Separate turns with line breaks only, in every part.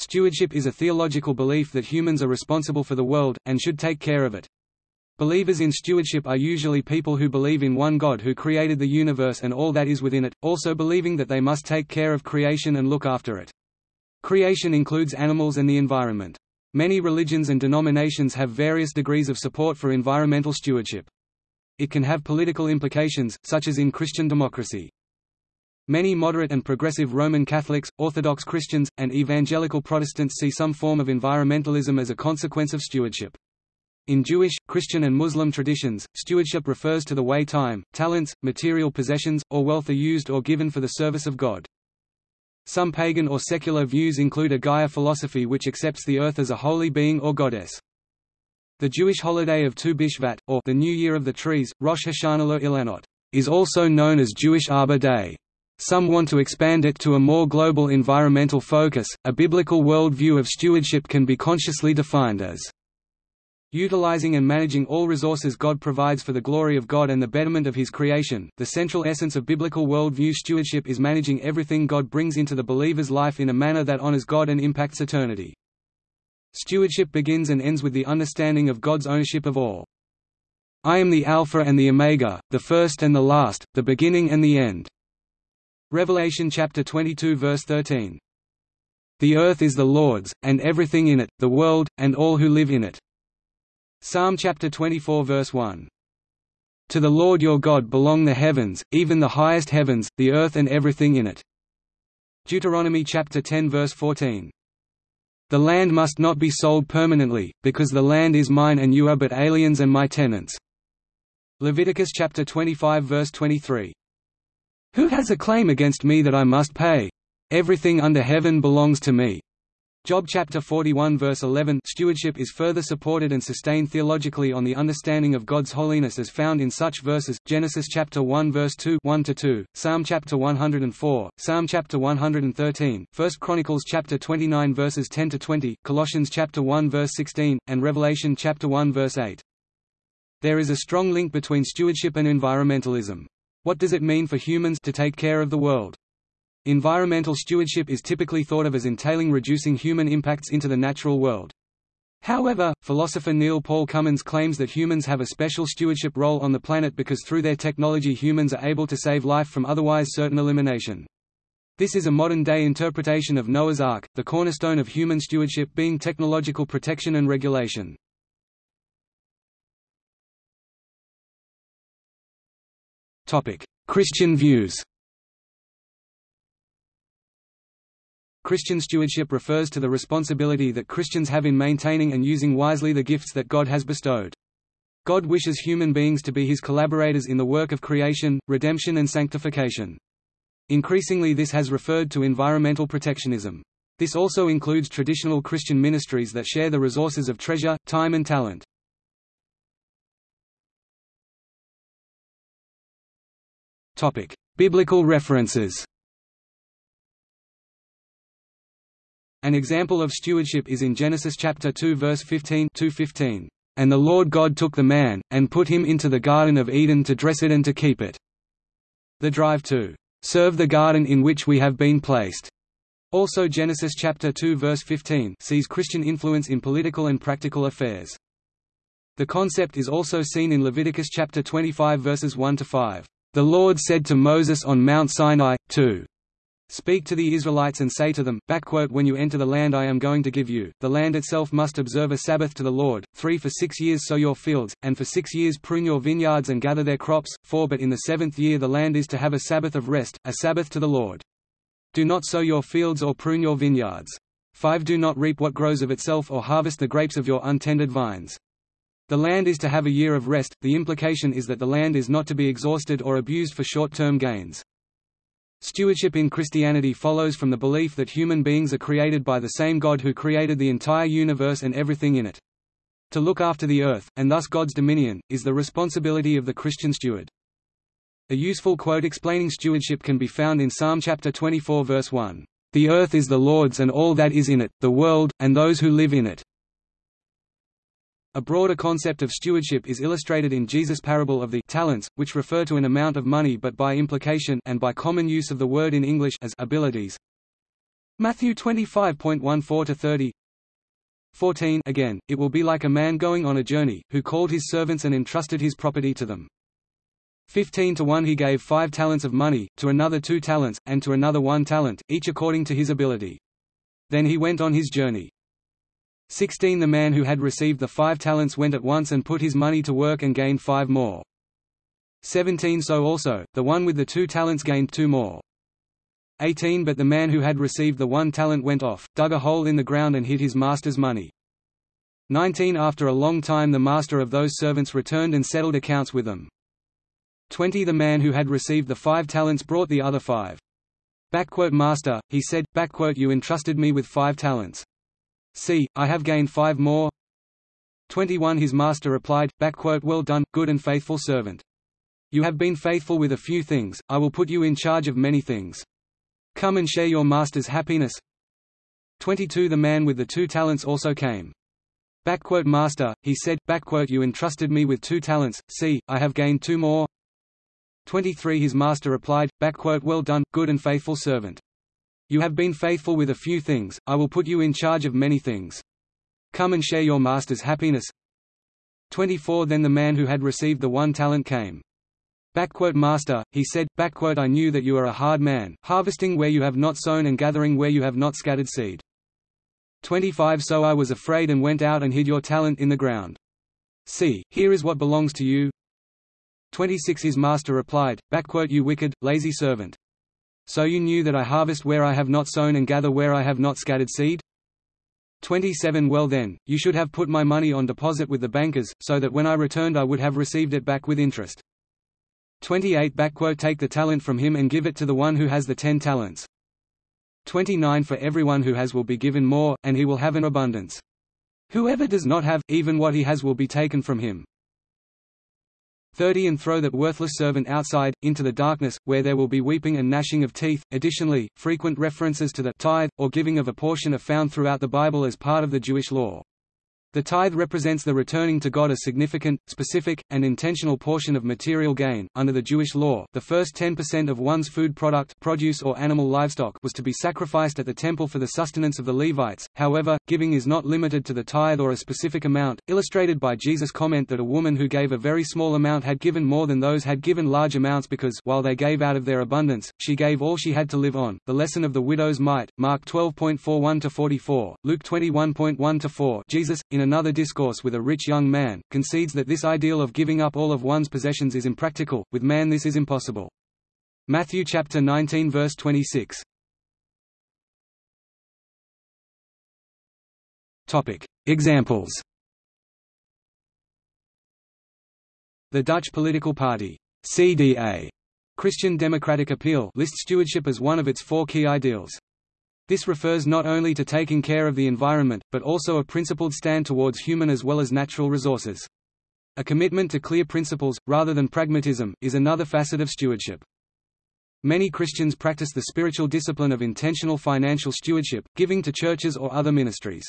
Stewardship is a theological belief that humans are responsible for the world, and should take care of it. Believers in stewardship are usually people who believe in one God who created the universe and all that is within it, also believing that they must take care of creation and look after it. Creation includes animals and the environment. Many religions and denominations have various degrees of support for environmental stewardship. It can have political implications, such as in Christian democracy. Many moderate and progressive Roman Catholics, Orthodox Christians, and evangelical Protestants see some form of environmentalism as a consequence of stewardship. In Jewish, Christian and Muslim traditions, stewardship refers to the way time, talents, material possessions, or wealth are used or given for the service of God. Some pagan or secular views include a Gaia philosophy which accepts the earth as a holy being or goddess. The Jewish holiday of Tu B'Shvat, or the New Year of the Trees, Rosh Hashanah Ilanot, is also known as Jewish Arbor Day. Some want to expand it to a more global environmental focus. A biblical worldview of stewardship can be consciously defined as utilizing and managing all resources God provides for the glory of God and the betterment of His creation. The central essence of biblical worldview stewardship is managing everything God brings into the believer's life in a manner that honors God and impacts eternity. Stewardship begins and ends with the understanding of God's ownership of all. I am the Alpha and the Omega, the first and the last, the beginning and the end. Revelation chapter 22 verse 13. The earth is the Lord's, and everything in it, the world, and all who live in it. Psalm chapter 24 verse 1. To the Lord your God belong the heavens, even the highest heavens, the earth and everything in it. Deuteronomy chapter 10 verse 14. The land must not be sold permanently, because the land is mine and you are but aliens and my tenants. Leviticus chapter 25 verse 23. Who has a claim against me that I must pay? Everything under heaven belongs to me. Job chapter 41 verse 11 Stewardship is further supported and sustained theologically on the understanding of God's holiness as found in such verses, Genesis chapter 1 verse 2 1 to 2, Psalm chapter 104, Psalm chapter 113, 1 Chronicles chapter 29 verses 10 to 20, Colossians chapter 1 verse 16, and Revelation chapter 1 verse 8. There is a strong link between stewardship and environmentalism. What does it mean for humans to take care of the world? Environmental stewardship is typically thought of as entailing reducing human impacts into the natural world. However, philosopher Neil Paul Cummins claims that humans have a special stewardship role on the planet because through their technology humans are able to save life from otherwise certain elimination. This is a modern-day interpretation of Noah's Ark, the cornerstone of human stewardship being technological protection and regulation. Christian views Christian stewardship refers to the responsibility that Christians have in maintaining and using wisely the gifts that God has bestowed. God wishes human beings to be his collaborators in the work of creation, redemption and sanctification. Increasingly this has referred to environmental protectionism. This also includes traditional Christian ministries that share the resources of treasure, time and talent. Topic: Biblical references. An example of stewardship is in Genesis chapter 2 verse 15 2:15. And the Lord God took the man, and put him into the Garden of Eden to dress it and to keep it. The drive to serve the garden in which we have been placed. Also Genesis chapter 2 verse 15 sees Christian influence in political and practical affairs. The concept is also seen in Leviticus chapter 25 verses 1 to 5. The Lord said to Moses on Mount Sinai, to Speak to the Israelites and say to them, When you enter the land I am going to give you, the land itself must observe a Sabbath to the Lord, three for six years sow your fields, and for six years prune your vineyards and gather their crops, four but in the seventh year the land is to have a Sabbath of rest, a Sabbath to the Lord. Do not sow your fields or prune your vineyards. 5 Do not reap what grows of itself or harvest the grapes of your untended vines. The land is to have a year of rest, the implication is that the land is not to be exhausted or abused for short-term gains. Stewardship in Christianity follows from the belief that human beings are created by the same God who created the entire universe and everything in it. To look after the earth, and thus God's dominion, is the responsibility of the Christian steward. A useful quote explaining stewardship can be found in Psalm chapter 24 verse 1. The earth is the Lord's and all that is in it, the world, and those who live in it. A broader concept of stewardship is illustrated in Jesus' parable of the talents, which refer to an amount of money but by implication and by common use of the word in English as abilities. Matthew 25.14 to 30. 14 Again, it will be like a man going on a journey, who called his servants and entrusted his property to them. 15 to 1 He gave five talents of money, to another two talents, and to another one talent, each according to his ability. Then he went on his journey. 16 The man who had received the five talents went at once and put his money to work and gained five more. 17 So also, the one with the two talents gained two more. 18 But the man who had received the one talent went off, dug a hole in the ground and hid his master's money. 19 After a long time the master of those servants returned and settled accounts with them. 20 The man who had received the five talents brought the other five. Master, he said, You entrusted me with five talents. See, I have gained five more. 21 His master replied, Well done, good and faithful servant. You have been faithful with a few things, I will put you in charge of many things. Come and share your master's happiness. 22 The man with the two talents also came. Master, he said, You entrusted me with two talents, see, I have gained two more. 23 His master replied, Well done, good and faithful servant. You have been faithful with a few things, I will put you in charge of many things. Come and share your master's happiness. 24 Then the man who had received the one talent came. Master, he said, I knew that you are a hard man, harvesting where you have not sown and gathering where you have not scattered seed. 25 So I was afraid and went out and hid your talent in the ground. See, here is what belongs to you. 26 His master replied, You wicked, lazy servant. So you knew that I harvest where I have not sown and gather where I have not scattered seed? 27 Well then, you should have put my money on deposit with the bankers, so that when I returned I would have received it back with interest. 28 Take the talent from him and give it to the one who has the ten talents. 29 For everyone who has will be given more, and he will have an abundance. Whoever does not have, even what he has will be taken from him. 30 And throw that worthless servant outside, into the darkness, where there will be weeping and gnashing of teeth. Additionally, frequent references to the tithe, or giving of a portion are found throughout the Bible as part of the Jewish law. The tithe represents the returning to God a significant, specific, and intentional portion of material gain. Under the Jewish law, the first 10% of one's food product, produce or animal livestock, was to be sacrificed at the temple for the sustenance of the Levites. However, giving is not limited to the tithe or a specific amount, illustrated by Jesus' comment that a woman who gave a very small amount had given more than those had given large amounts because while they gave out of their abundance, she gave all she had to live on. The lesson of the widow's mite, Mark 12.41 to 44, Luke 21.1 to 4. Jesus in another discourse with a rich young man, concedes that this ideal of giving up all of one's possessions is impractical, with man this is impossible. Matthew chapter 19 verse 26. Topic: Examples. The Dutch political party, CDA, Christian Democratic Appeal, lists stewardship as one of its four key ideals. This refers not only to taking care of the environment, but also a principled stand towards human as well as natural resources. A commitment to clear principles, rather than pragmatism, is another facet of stewardship. Many Christians practice the spiritual discipline of intentional financial stewardship, giving to churches or other ministries.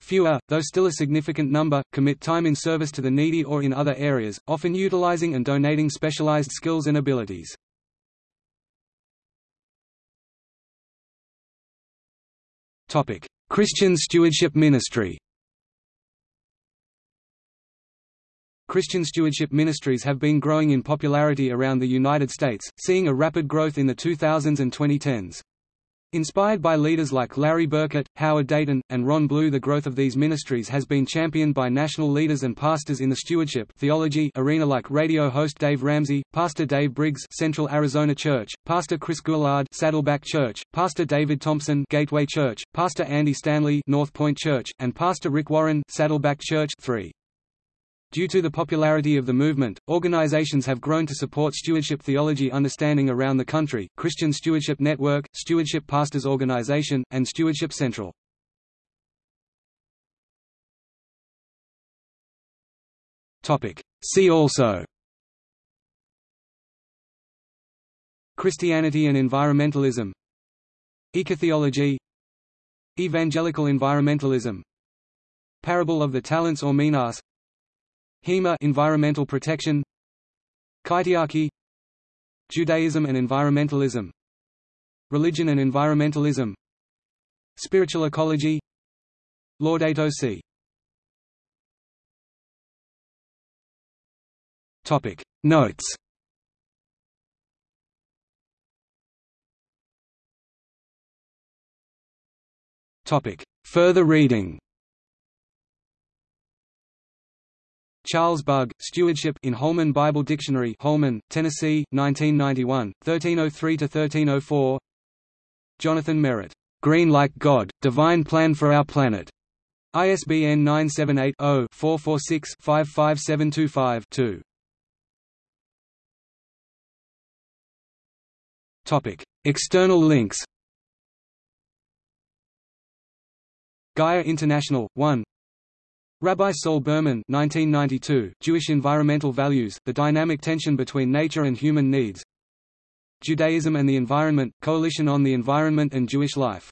Fewer, though still a significant number, commit time in service to the needy or in other areas, often utilizing and donating specialized skills and abilities. Christian Stewardship Ministry. Christian stewardship ministries have been growing in popularity around the United States, seeing a rapid growth in the 2000s and 2010s. Inspired by leaders like Larry Burkett, Howard Dayton, and Ron Blue the growth of these ministries has been championed by national leaders and pastors in the stewardship theology arena like radio host Dave Ramsey, Pastor Dave Briggs Central Arizona Church, Pastor Chris Goulard Saddleback Church, Pastor David Thompson Gateway Church, Pastor Andy Stanley North Point Church, and Pastor Rick Warren Saddleback Church 3. Due to the popularity of the movement, organizations have grown to support stewardship theology understanding around the country, Christian Stewardship Network, Stewardship Pastors Organization, and Stewardship Central. See also. Christianity and environmentalism. Ecotheology. Evangelical environmentalism. Parable of the talents or minas Hima environmental protection. Kaitiaki Judaism and environmentalism. Religion and environmentalism. Spiritual ecology. Laudato Si. Topic. Notes. Topic. Further reading Charles Bugg, Stewardship in Holman Bible Dictionary Holman, Tennessee, 1991, 1303–1304 Jonathan Merritt, "'Green Like God, Divine Plan for Our Planet' ISBN 978-0-446-55725-2 External links. Gaia International, 1 Rabbi Saul Berman 1992, Jewish Environmental Values, The Dynamic Tension Between Nature and Human Needs Judaism and the Environment, Coalition on the Environment and Jewish Life